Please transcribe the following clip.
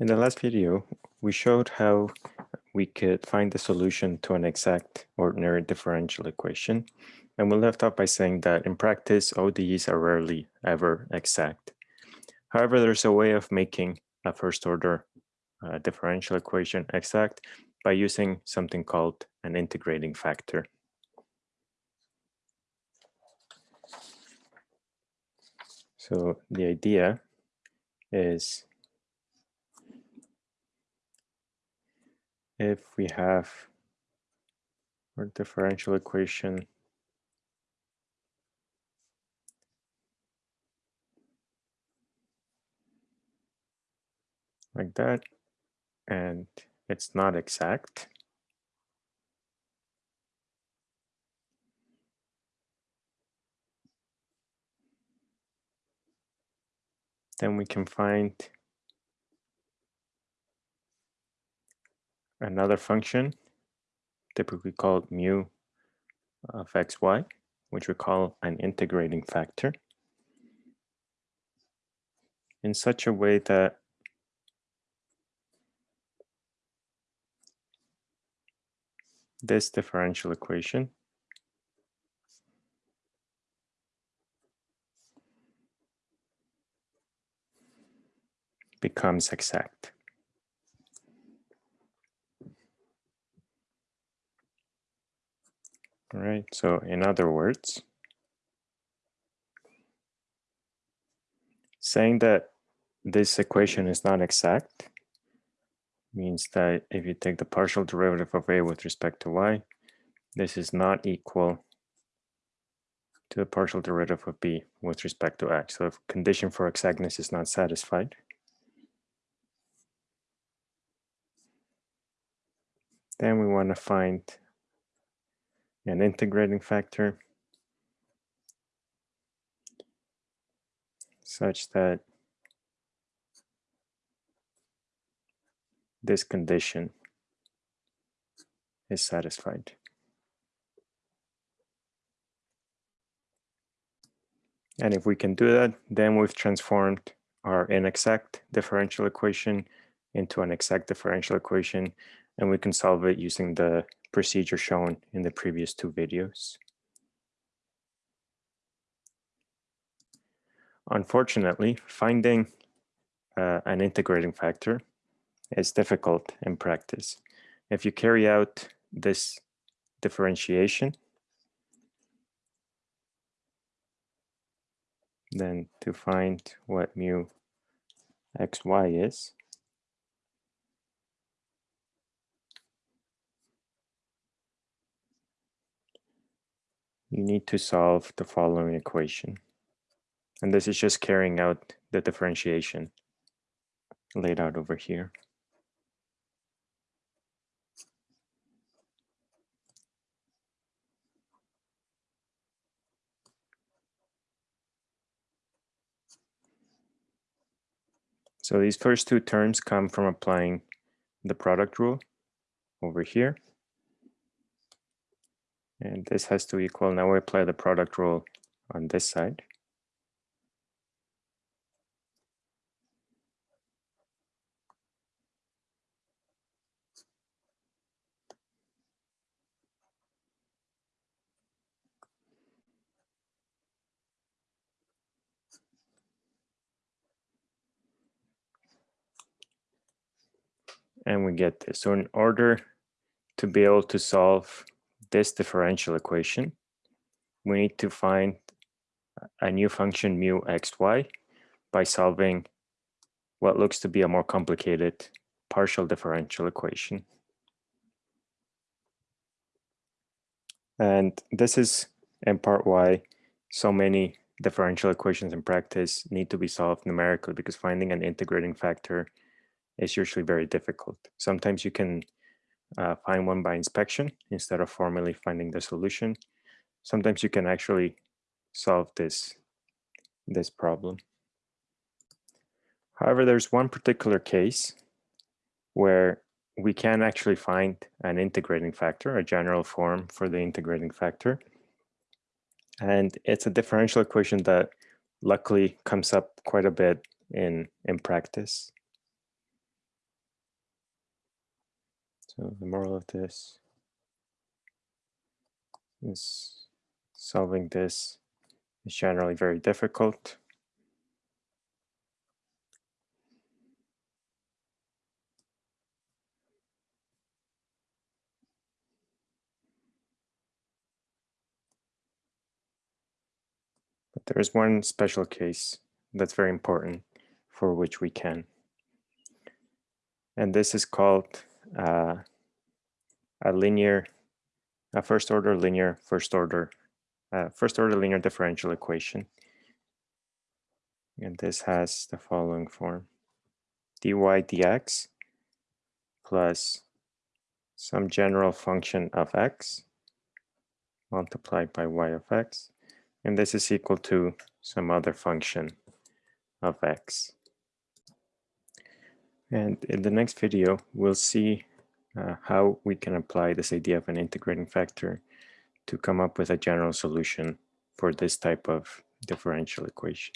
In the last video, we showed how we could find the solution to an exact ordinary differential equation. And we left off by saying that in practice, ODEs are rarely ever exact. However, there's a way of making a first order uh, differential equation exact by using something called an integrating factor. So the idea is if we have our differential equation. Like that, and it's not exact, then we can find another function, typically called mu of xy, which we call an integrating factor, in such a way that this differential equation becomes exact. All right, so in other words, saying that this equation is not exact means that if you take the partial derivative of a with respect to y, this is not equal to the partial derivative of b with respect to x. So if condition for exactness is not satisfied, then we want to find an integrating factor such that this condition is satisfied. And if we can do that, then we've transformed our inexact differential equation into an exact differential equation, and we can solve it using the procedure shown in the previous two videos. Unfortunately, finding uh, an integrating factor is difficult in practice. If you carry out this differentiation, then to find what mu xy is, you need to solve the following equation. And this is just carrying out the differentiation laid out over here. So these first two terms come from applying the product rule over here. And this has to equal, now we apply the product rule on this side. And we get this. So in order to be able to solve this differential equation, we need to find a new function mu xy by solving what looks to be a more complicated partial differential equation. And this is in part why so many differential equations in practice need to be solved numerically because finding an integrating factor is usually very difficult. Sometimes you can uh, find one by inspection instead of formally finding the solution. Sometimes you can actually solve this, this problem. However, there's one particular case where we can actually find an integrating factor, a general form for the integrating factor. And it's a differential equation that luckily comes up quite a bit in, in practice. So the moral of this is solving this is generally very difficult. But there is one special case that's very important for which we can. And this is called uh, a linear, a first order linear, first order, uh, first order linear differential equation. And this has the following form. dy dx plus some general function of x multiplied by y of x. And this is equal to some other function of x. And in the next video, we'll see uh, how we can apply this idea of an integrating factor to come up with a general solution for this type of differential equation.